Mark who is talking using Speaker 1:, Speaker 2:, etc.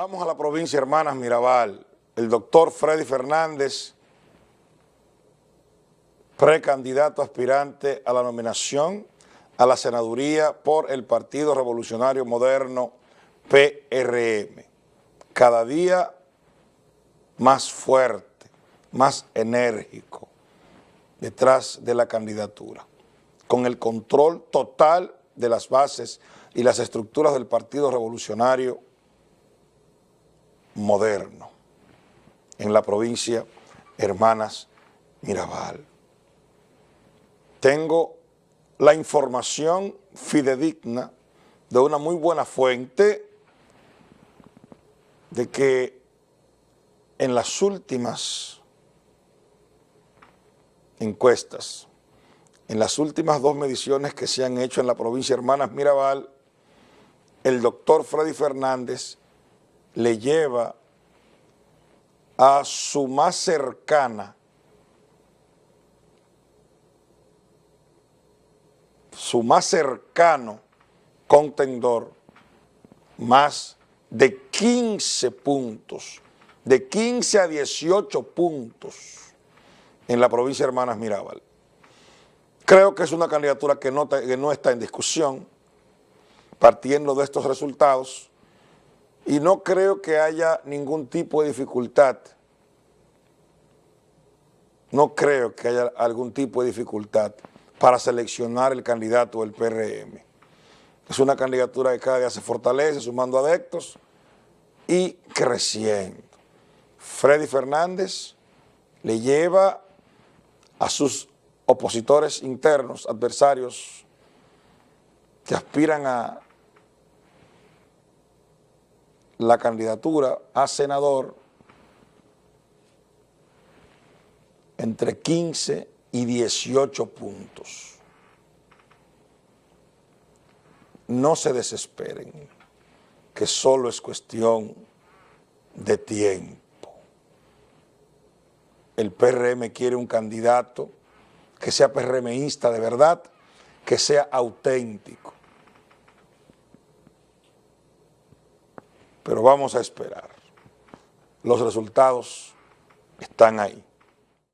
Speaker 1: Vamos a la provincia Hermanas Mirabal. El doctor Freddy Fernández, precandidato aspirante a la nominación a la senaduría por el Partido Revolucionario Moderno PRM. Cada día más fuerte, más enérgico detrás de la candidatura, con el control total de las bases y las estructuras del Partido Revolucionario moderno en la provincia Hermanas Mirabal. Tengo la información fidedigna de una muy buena fuente de que en las últimas encuestas, en las últimas dos mediciones que se han hecho en la provincia Hermanas Mirabal, el doctor Freddy Fernández le lleva a su más cercana, su más cercano contendor, más de 15 puntos, de 15 a 18 puntos en la provincia de Hermanas Mirabal. Creo que es una candidatura que no, que no está en discusión, partiendo de estos resultados, y no creo que haya ningún tipo de dificultad, no creo que haya algún tipo de dificultad para seleccionar el candidato del PRM. Es una candidatura que cada día se fortalece, sumando adeptos y creciendo. Freddy Fernández le lleva a sus opositores internos, adversarios que aspiran a la candidatura a senador entre 15 y 18 puntos. No se desesperen, que solo es cuestión de tiempo. El PRM quiere un candidato que sea PRMista de verdad, que sea auténtico. Pero vamos a esperar. Los resultados están ahí.